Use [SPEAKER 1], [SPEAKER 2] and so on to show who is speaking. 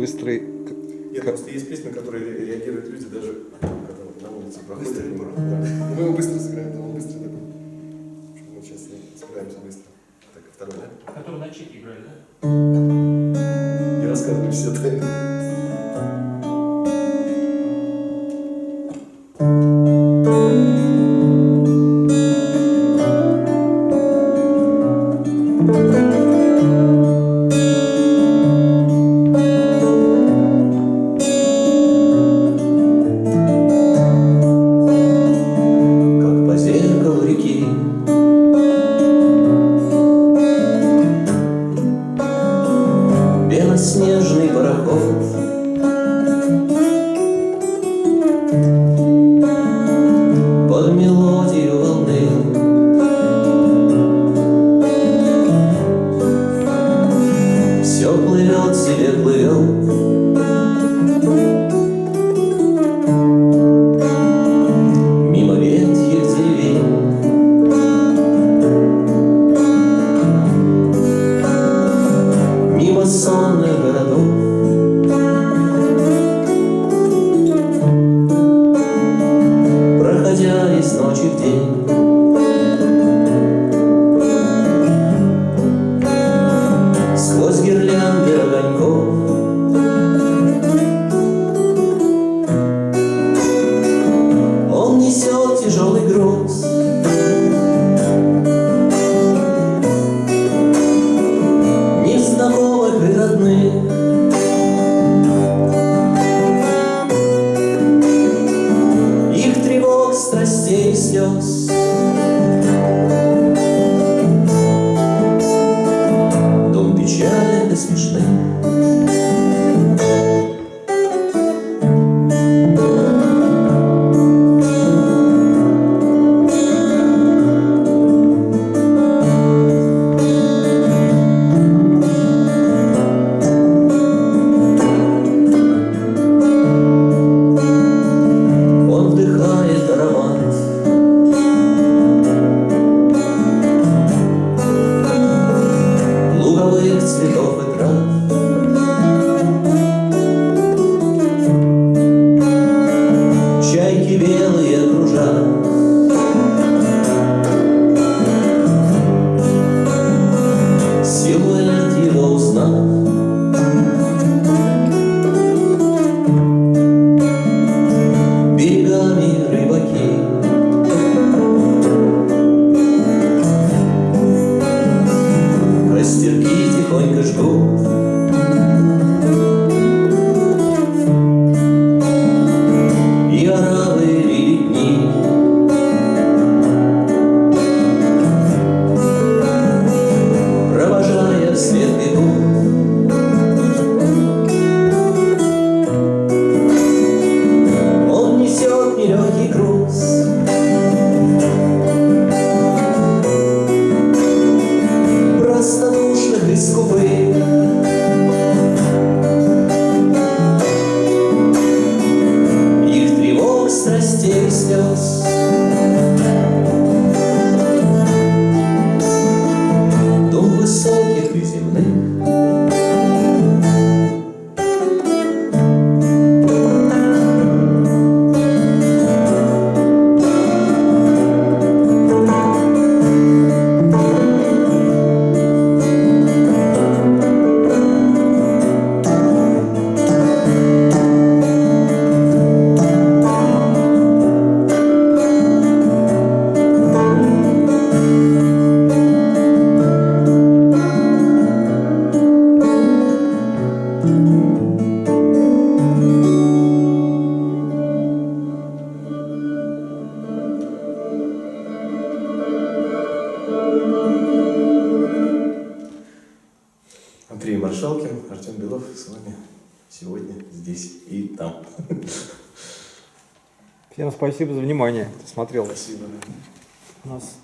[SPEAKER 1] быстрый...
[SPEAKER 2] Нет, просто есть песни, на которые ре- реагируют люди даже когда на улице проходят. Да. Мы его быстро сыграем, да, он быстро такой. Мы сейчас справимся быстро. Так, а второй, да?
[SPEAKER 3] Который на чеке играли, да?
[SPEAKER 2] Не рассказывай все тайны.
[SPEAKER 4] как Белоснежный пароход несет цветов и трав
[SPEAKER 2] Маршалкин, Артем Белов с вами сегодня здесь и там.
[SPEAKER 1] Всем спасибо за внимание, кто смотрел
[SPEAKER 2] Спасибо.
[SPEAKER 1] нас.